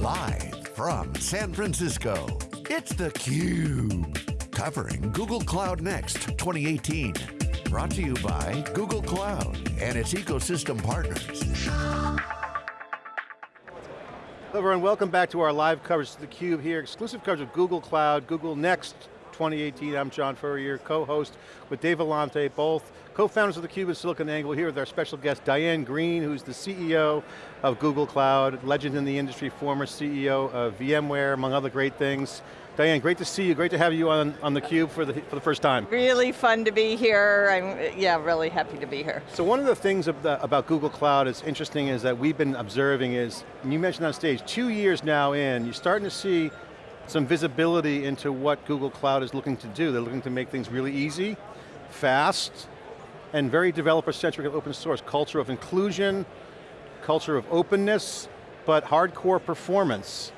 Live from San Francisco, it's theCUBE. Covering Google Cloud Next 2018. Brought to you by Google Cloud and its ecosystem partners. Hello everyone, welcome back to our live coverage of theCUBE here, exclusive coverage of Google Cloud, Google Next 2018. I'm John Furrier, co-host with Dave Vellante, both co-founders of theCUBE and SiliconANGLE here with our special guest, Diane Greene, who's the CEO of Google Cloud, legend in the industry, former CEO of VMware, among other great things. Diane, great to see you, great to have you on, on theCUBE for the, for the first time. Really fun to be here, I'm, yeah, really happy to be here. So one of the things of the, uh, about Google Cloud is interesting is that we've been observing is, you mentioned on stage, two years now in, you're starting to see some visibility into what Google Cloud is looking to do. They're looking to make things really easy, fast, and very developer-centric and open source. Culture of inclusion, culture of openness, but hardcore performance.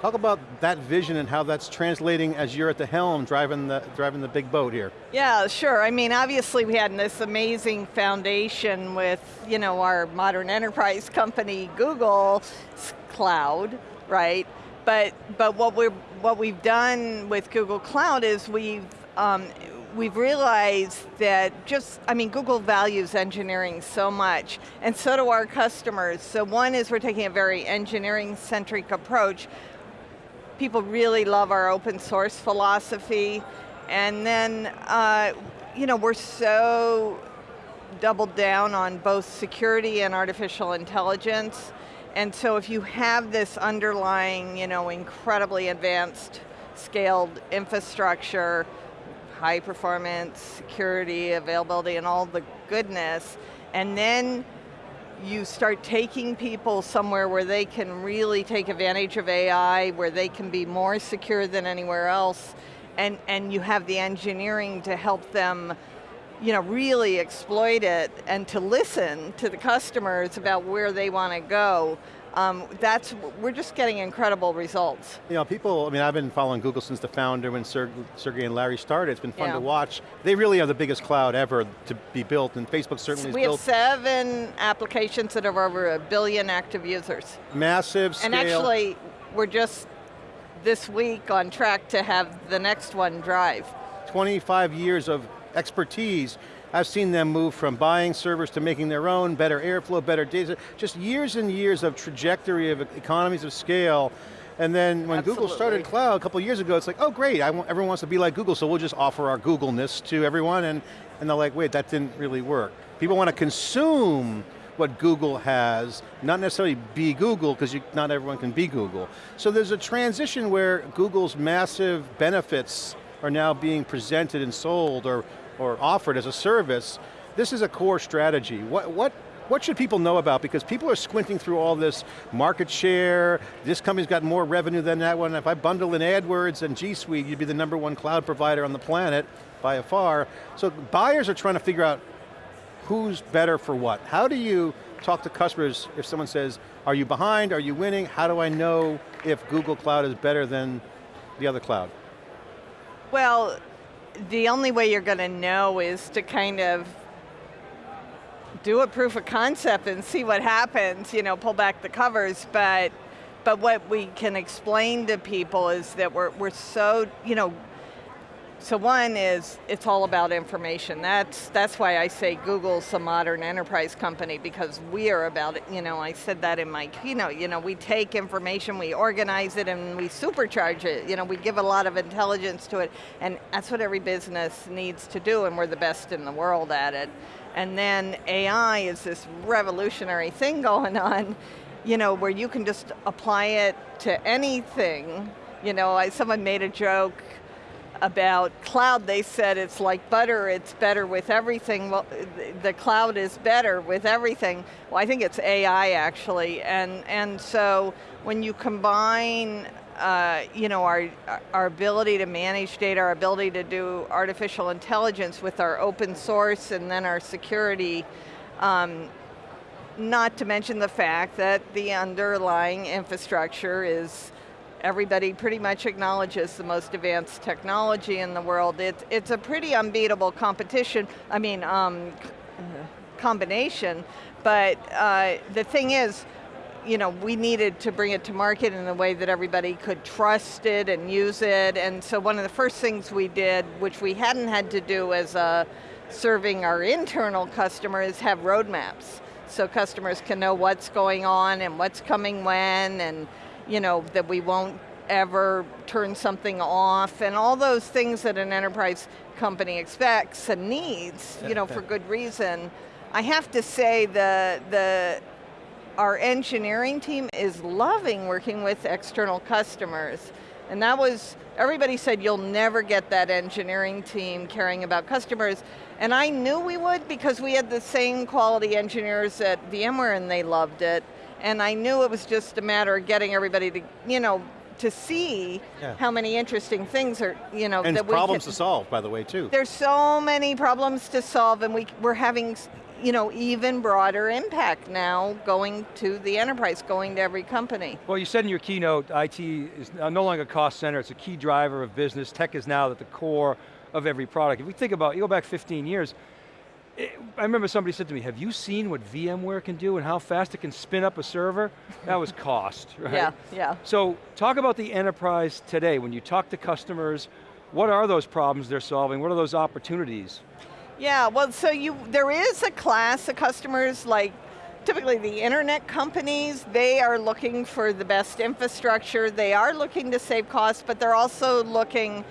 Talk about that vision and how that's translating as you're at the helm driving the, driving the big boat here. Yeah, sure. I mean, obviously we had this amazing foundation with you know, our modern enterprise company, Google Cloud, right? But, but what, we're, what we've done with Google Cloud is we've, um, we've realized that just, I mean, Google values engineering so much, and so do our customers. So one is we're taking a very engineering-centric approach. People really love our open source philosophy, and then, uh, you know, we're so doubled down on both security and artificial intelligence, and so if you have this underlying, you know, incredibly advanced scaled infrastructure, high performance, security, availability, and all the goodness, and then you start taking people somewhere where they can really take advantage of AI, where they can be more secure than anywhere else, and, and you have the engineering to help them you know, really exploit it and to listen to the customers about where they want to go, um, that's, we're just getting incredible results. You know, people, I mean, I've been following Google since the founder when Sergey and Larry started. It's been fun yeah. to watch. They really are the biggest cloud ever to be built, and Facebook certainly we built. We have seven applications that have over a billion active users. Massive scale. And actually, we're just this week on track to have the next one drive. 25 years of expertise. I've seen them move from buying servers to making their own, better airflow, better data, just years and years of trajectory of economies of scale. And then when Absolutely. Google started cloud a couple years ago, it's like, oh great, want, everyone wants to be like Google, so we'll just offer our Google-ness to everyone, and, and they're like, wait, that didn't really work. People want to consume what Google has, not necessarily be Google, because not everyone can be Google. So there's a transition where Google's massive benefits are now being presented and sold, or or offered as a service, this is a core strategy. What, what, what should people know about? Because people are squinting through all this market share, this company's got more revenue than that one. If I bundle in AdWords and G Suite, you'd be the number one cloud provider on the planet by far. So buyers are trying to figure out who's better for what. How do you talk to customers if someone says, are you behind, are you winning? How do I know if Google Cloud is better than the other cloud? Well, the only way you're going to know is to kind of do a proof of concept and see what happens, you know, pull back the covers, but but what we can explain to people is that we're, we're so, you know, so one is, it's all about information. That's, that's why I say Google's a modern enterprise company because we are about it, you know, I said that in my keynote, you know, we take information, we organize it and we supercharge it. You know, we give a lot of intelligence to it and that's what every business needs to do and we're the best in the world at it. And then AI is this revolutionary thing going on, you know, where you can just apply it to anything. You know, I, someone made a joke, about cloud, they said it's like butter, it's better with everything. Well, the cloud is better with everything. Well, I think it's AI actually, and, and so when you combine uh, you know, our, our ability to manage data, our ability to do artificial intelligence with our open source and then our security, um, not to mention the fact that the underlying infrastructure is everybody pretty much acknowledges the most advanced technology in the world. It's, it's a pretty unbeatable competition, I mean, um, combination, but uh, the thing is, you know, we needed to bring it to market in a way that everybody could trust it and use it, and so one of the first things we did, which we hadn't had to do as a serving our internal customers, have roadmaps. So customers can know what's going on and what's coming when, and you know, that we won't ever turn something off, and all those things that an enterprise company expects and needs, you know, for good reason. I have to say the, the our engineering team is loving working with external customers. And that was, everybody said you'll never get that engineering team caring about customers. And I knew we would because we had the same quality engineers at VMware and they loved it. And I knew it was just a matter of getting everybody to, you know, to see yeah. how many interesting things are, you know, and that problems we can, to solve, by the way, too. There's so many problems to solve, and we, we're having you know, even broader impact now going to the enterprise, going to every company. Well, you said in your keynote, IT is no longer a cost center, it's a key driver of business. Tech is now at the core of every product. If we think about, you go back 15 years, it, I remember somebody said to me, have you seen what VMware can do and how fast it can spin up a server? That was cost, right? Yeah, yeah. So talk about the enterprise today. When you talk to customers, what are those problems they're solving? What are those opportunities? Yeah, well, so you there is a class of customers like typically the internet companies, they are looking for the best infrastructure, they are looking to save costs, but they're also looking,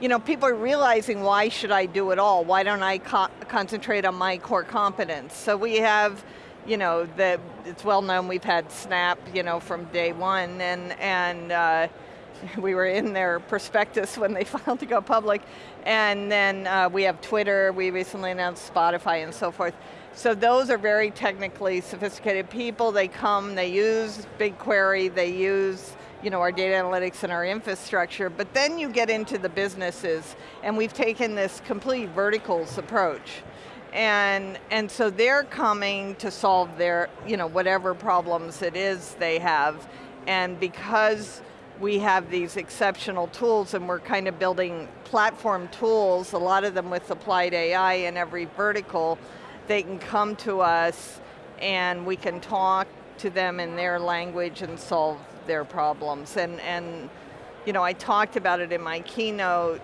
you know, people are realizing why should I do it all? Why don't I co concentrate on my core competence? So we have, you know, the, it's well known we've had Snap, you know, from day one, and, and uh, we were in their prospectus when they filed to go public, and then uh, we have Twitter, we recently announced Spotify and so forth. So those are very technically sophisticated people, they come, they use BigQuery, they use you know, our data analytics and our infrastructure, but then you get into the businesses, and we've taken this complete verticals approach. And, and so they're coming to solve their, you know, whatever problems it is they have, and because we have these exceptional tools and we're kind of building platform tools, a lot of them with applied AI in every vertical, they can come to us and we can talk to them in their language and solve their problems. And, and you know, I talked about it in my keynote,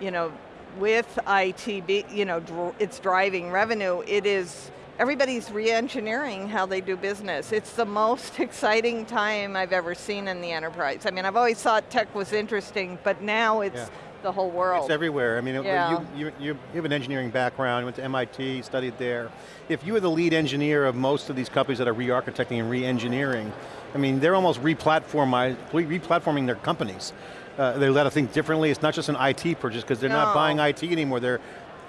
you know, with ITB, you know, dr it's driving revenue, it is everybody's re-engineering how they do business. It's the most exciting time I've ever seen in the enterprise. I mean, I've always thought tech was interesting, but now it's yeah. The whole world. It's everywhere. I mean, yeah. you, you, you have an engineering background, you went to MIT, studied there. If you were the lead engineer of most of these companies that are re-architecting and re-engineering, I mean, they're almost re-platforming their companies. Uh, they let us think differently. It's not just an IT purchase because they're no. not buying IT anymore. They're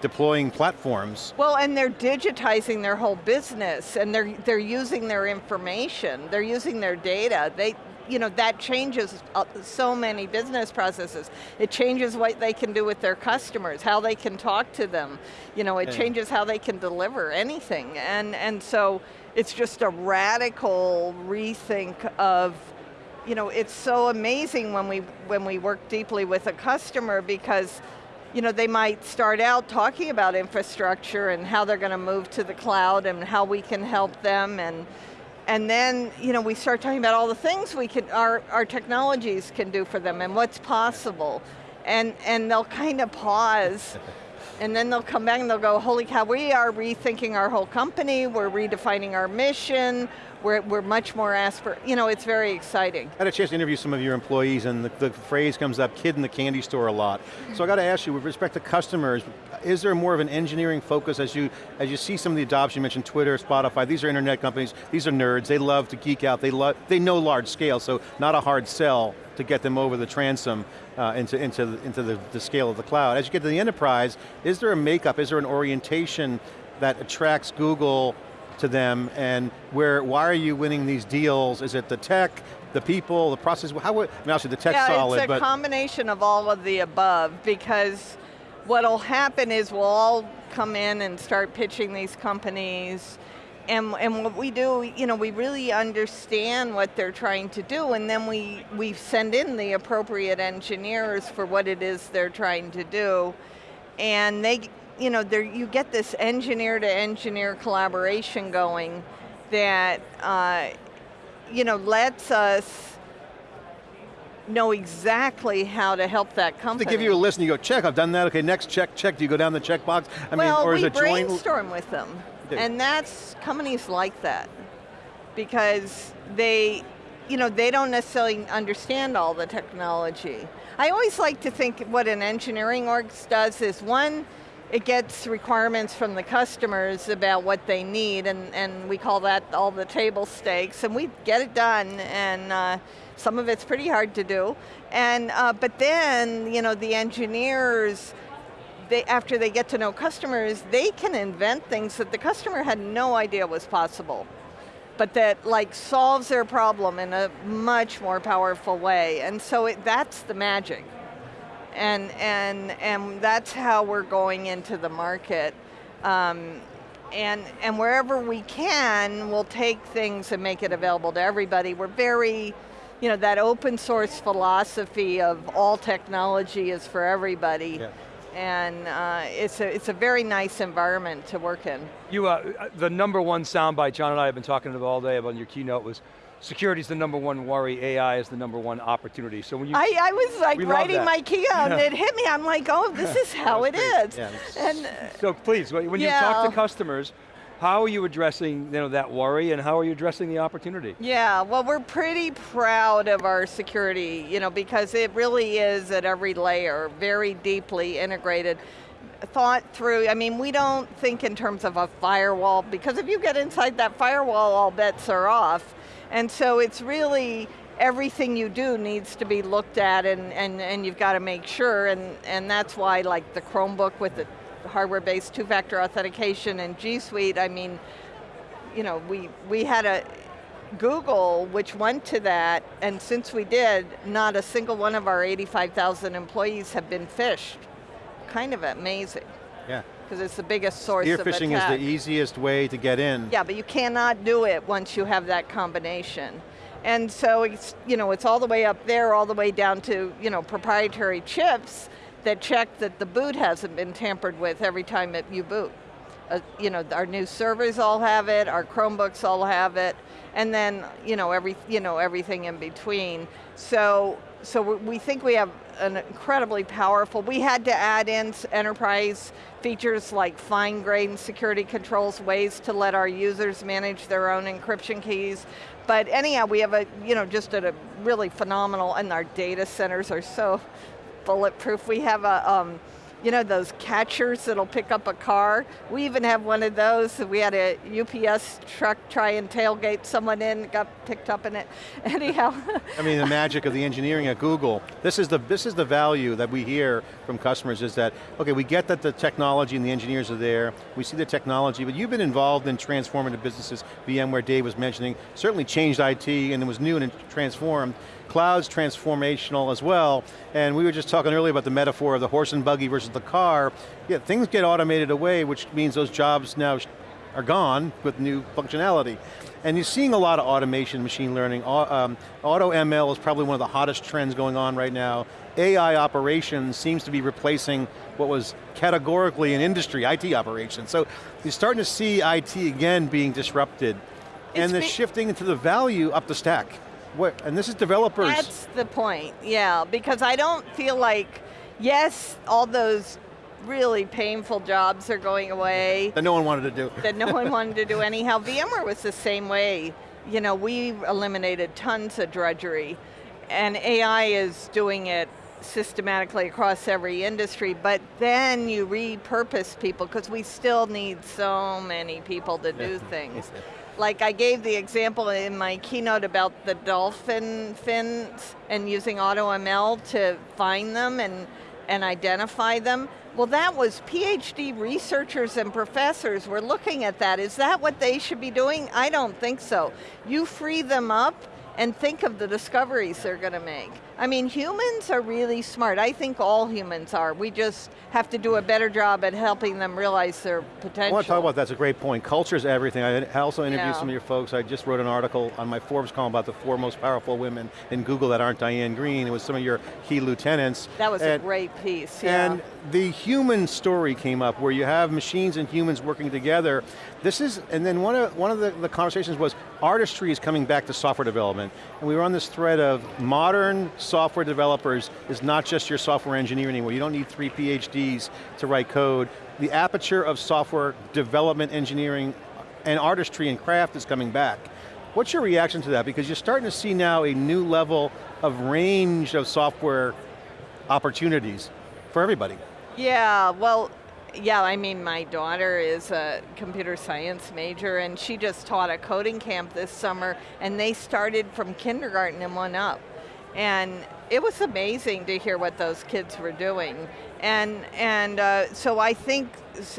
deploying platforms. Well, and they're digitizing their whole business, and they're they're using their information, they're using their data. They, you know, that changes uh, so many business processes. It changes what they can do with their customers, how they can talk to them. You know, it yeah. changes how they can deliver anything, and and so it's just a radical rethink of you know, it's so amazing when we when we work deeply with a customer because you know, they might start out talking about infrastructure and how they're going to move to the cloud and how we can help them and and then, you know, we start talking about all the things we can, our, our technologies can do for them and what's possible. And, and they'll kind of pause and then they'll come back and they'll go, holy cow, we are rethinking our whole company, we're redefining our mission, we're, we're much more aspir, you know, it's very exciting. I had a chance to interview some of your employees and the, the phrase comes up, kid in the candy store a lot. So I got to ask you, with respect to customers, is there more of an engineering focus as you, as you see some of the adoption, you mentioned Twitter, Spotify, these are internet companies, these are nerds, they love to geek out, they, love, they know large scale, so not a hard sell to get them over the transom uh, into, into, into the, the scale of the cloud. As you get to the enterprise, is there a makeup, is there an orientation that attracts Google to them and where, why are you winning these deals? Is it the tech, the people, the process? How, I mean, obviously the tech's yeah, solid, it's a combination of all of the above because what'll happen is we'll all come in and start pitching these companies and, and what we do, you know, we really understand what they're trying to do and then we, we send in the appropriate engineers for what it is they're trying to do. And they, you know, there, you get this engineer to engineer collaboration going that uh, you know, lets us know exactly how to help that company. They give you a list and you go, check, I've done that, okay, next check, check, do you go down the checkbox? I well, mean, or is it joint? brainstorm with them. And that's, companies like that. Because they, you know, they don't necessarily understand all the technology. I always like to think what an engineering org does is one, it gets requirements from the customers about what they need and, and we call that all the table stakes and we get it done and uh, some of it's pretty hard to do. And, uh, but then, you know, the engineers, they, after they get to know customers, they can invent things that the customer had no idea was possible but that like solves their problem in a much more powerful way. And so it, that's the magic. And, and, and that's how we're going into the market. Um, and, and wherever we can, we'll take things and make it available to everybody. We're very, you know, that open source philosophy of all technology is for everybody. Yeah and uh, it's, a, it's a very nice environment to work in. You, uh, the number one soundbite John and I have been talking about all day about your keynote was security is the number one worry, AI is the number one opportunity. So when you- I, I was like writing my keynote yeah. and it hit me, I'm like, oh, this is how it is. Yeah. And, so please, when yeah. you talk to customers, how are you addressing you know, that worry and how are you addressing the opportunity? Yeah, well we're pretty proud of our security, you know, because it really is at every layer, very deeply integrated thought through, I mean, we don't think in terms of a firewall, because if you get inside that firewall, all bets are off. And so it's really, everything you do needs to be looked at and, and, and you've got to make sure, and, and that's why like the Chromebook with the hardware-based two-factor authentication and G Suite, I mean, you know, we, we had a, Google, which went to that, and since we did, not a single one of our 85,000 employees have been phished. Kind of amazing. Yeah. Because it's the biggest source Spear of attack. is the easiest way to get in. Yeah, but you cannot do it once you have that combination. And so it's, you know, it's all the way up there, all the way down to you know, proprietary chips that check that the boot hasn't been tampered with every time it, you boot. Uh, you know, our new servers all have it, our Chromebooks all have it, and then you know, every, you know, everything in between. So, so we think we have an incredibly powerful, we had to add in enterprise features like fine grained security controls, ways to let our users manage their own encryption keys. But anyhow, we have a, you know, just a really phenomenal, and our data centers are so bulletproof. We have a, um, you know those catchers that'll pick up a car? We even have one of those. We had a UPS truck try and tailgate someone in, got picked up in it. Anyhow. I mean, the magic of the engineering at Google. This is the this is the value that we hear from customers is that, okay, we get that the technology and the engineers are there, we see the technology, but you've been involved in transformative businesses, VMware Dave was mentioning, certainly changed IT and it was new and transformed. Cloud's transformational as well, and we were just talking earlier about the metaphor of the horse and buggy versus the car. Yeah, things get automated away, which means those jobs now are gone with new functionality. And you're seeing a lot of automation, machine learning. Um, Auto ML is probably one of the hottest trends going on right now. AI operations seems to be replacing what was categorically an industry, IT operations. So you're starting to see IT again being disrupted. It's and they're shifting into the value up the stack. What, and this is developers. That's the point, yeah, because I don't feel like, yes, all those really painful jobs are going away. That no one wanted to do. That no one wanted to do anyhow. VMware was the same way. You know, we eliminated tons of drudgery, and AI is doing it systematically across every industry, but then you repurpose people, because we still need so many people to do things. Like I gave the example in my keynote about the dolphin fins and using AutoML to find them and, and identify them. Well that was PhD researchers and professors were looking at that. Is that what they should be doing? I don't think so. You free them up and think of the discoveries they're going to make. I mean, humans are really smart. I think all humans are. We just have to do a better job at helping them realize their potential. I want to talk about that, that's a great point. Culture is everything. I also interviewed yeah. some of your folks. I just wrote an article on my Forbes column about the four most powerful women in Google that aren't Diane Greene. It was some of your key lieutenants. That was and, a great piece, yeah. And the human story came up where you have machines and humans working together. This is, and then one of, one of the, the conversations was, artistry is coming back to software development. And we were on this thread of modern software developers is not just your software engineer anymore. You don't need three PhDs to write code. The aperture of software development, engineering, and artistry and craft is coming back. What's your reaction to that? Because you're starting to see now a new level of range of software opportunities for everybody. Yeah, well, yeah, I mean, my daughter is a computer science major and she just taught a coding camp this summer and they started from kindergarten and went up. And it was amazing to hear what those kids were doing. And, and uh, so I think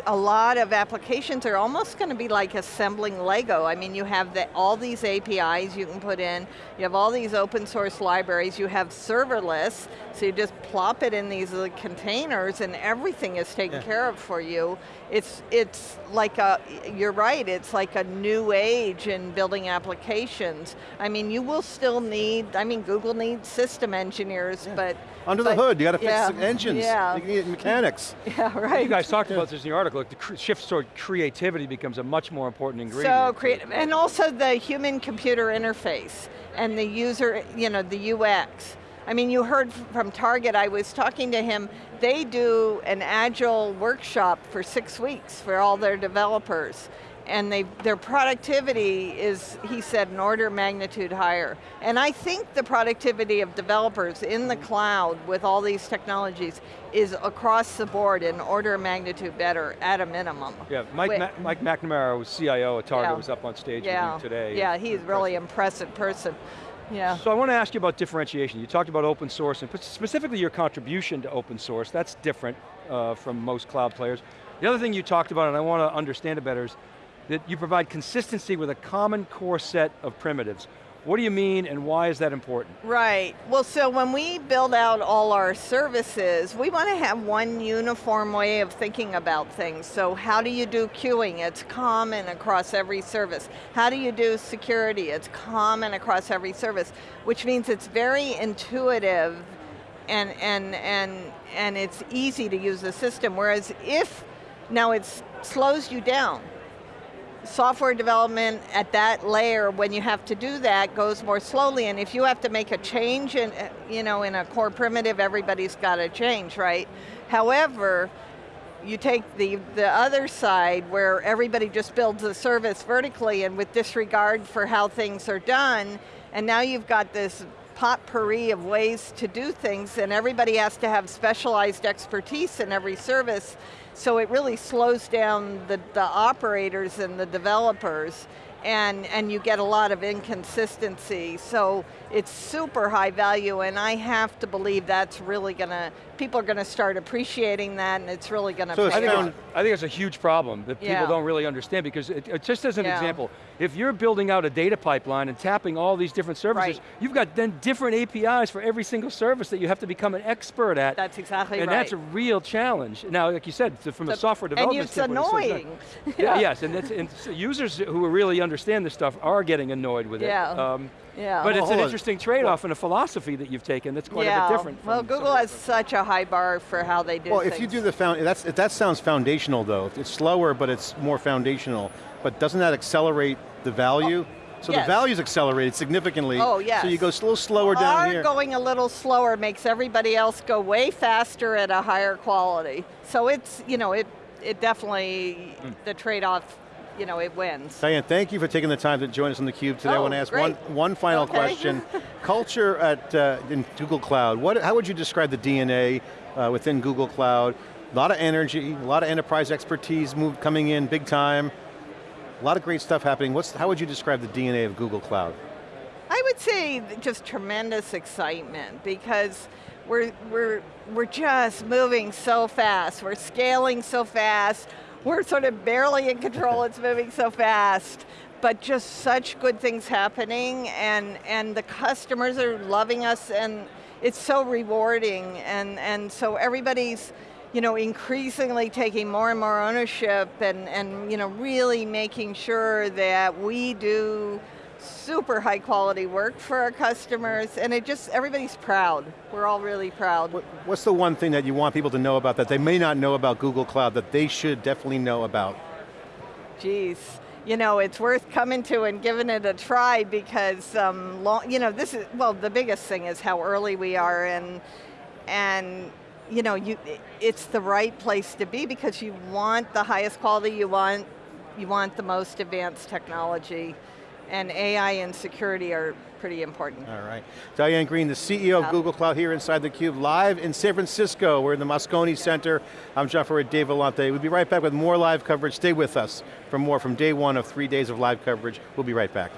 a lot of applications are almost going to be like assembling Lego. I mean, you have the, all these APIs you can put in, you have all these open source libraries, you have serverless, so you just plop it in these containers and everything is taken yeah. care of for you. It's, it's like a, you're right, it's like a new age in building applications. I mean, you will still need, I mean, Google needs system engineers, yeah. but under but, the hood, you got to fix yeah, engines, yeah. you need mechanics. Yeah, right. You guys talked about this in your article, like the shift toward creativity becomes a much more important ingredient. So creative, and also the human-computer interface and the user, you know, the UX. I mean, you heard from Target, I was talking to him, they do an agile workshop for six weeks for all their developers and they, their productivity is, he said, an order of magnitude higher. And I think the productivity of developers in the cloud with all these technologies is across the board an order of magnitude better at a minimum. Yeah, Mike, Ma Mike McNamara, was CIO at Target, yeah. was up on stage yeah. with you today. Yeah, he's really impressive person. Yeah. So I want to ask you about differentiation. You talked about open source, and specifically your contribution to open source. That's different uh, from most cloud players. The other thing you talked about, and I want to understand it better, is that you provide consistency with a common core set of primitives. What do you mean and why is that important? Right, well so when we build out all our services, we want to have one uniform way of thinking about things. So how do you do queuing? It's common across every service. How do you do security? It's common across every service, which means it's very intuitive and, and, and, and it's easy to use the system. Whereas if, now it slows you down software development at that layer, when you have to do that, goes more slowly, and if you have to make a change in, uh, you know, in a core primitive, everybody's got to change, right? However, you take the, the other side where everybody just builds a service vertically and with disregard for how things are done, and now you've got this potpourri of ways to do things and everybody has to have specialized expertise in every service so it really slows down the, the operators and the developers and, and you get a lot of inconsistency. So it's super high value and I have to believe that's really going to, people are going to start appreciating that and it's really going to so I think, I think it's a huge problem that people yeah. don't really understand because it, it just as an yeah. example, if you're building out a data pipeline and tapping all these different services, right. you've got then different APIs for every single service that you have to become an expert at. That's exactly and right. And that's a real challenge. Now, like you said, from the, a software development And it's annoying. yeah. Yes, and, and users who are really understand this stuff are getting annoyed with yeah. it. Um, yeah. But it's an interesting trade-off and a philosophy that you've taken that's quite yeah. a bit different. well, Google has such a high bar for how they do Well, things. if you do the, found, that's, that sounds foundational though. It's slower, but it's more foundational. But doesn't that accelerate the value? Oh. So yes. the value's accelerated significantly. Oh, yes. So you go a little slower Our down here. going a little slower makes everybody else go way faster at a higher quality. So it's, you know, it, it definitely, mm. the trade-off you know, it wins. Diane, thank you for taking the time to join us on theCUBE today. Oh, I want to ask great. one, one final okay. question. Culture at uh, in Google Cloud, what, how would you describe the DNA uh, within Google Cloud? A lot of energy, a lot of enterprise expertise move, coming in big time, a lot of great stuff happening. What's, how would you describe the DNA of Google Cloud? I would say just tremendous excitement because we're, we're, we're just moving so fast. We're scaling so fast. We're sort of barely in control, it's moving so fast. But just such good things happening and, and the customers are loving us and it's so rewarding and, and so everybody's you know, increasingly taking more and more ownership and, and you know, really making sure that we do super high quality work for our customers and it just, everybody's proud. We're all really proud. What's the one thing that you want people to know about that they may not know about Google Cloud that they should definitely know about? Geez, you know, it's worth coming to and giving it a try because, um, long, you know, this is, well, the biggest thing is how early we are and, and you know, you, it's the right place to be because you want the highest quality, you want, you want the most advanced technology, and AI and security are pretty important. All right. Diane Greene, the CEO of Google Cloud here inside theCUBE, live in San Francisco. We're in the Moscone Center. I'm John Furrier, Dave Vellante. We'll be right back with more live coverage. Stay with us for more from day one of three days of live coverage. We'll be right back.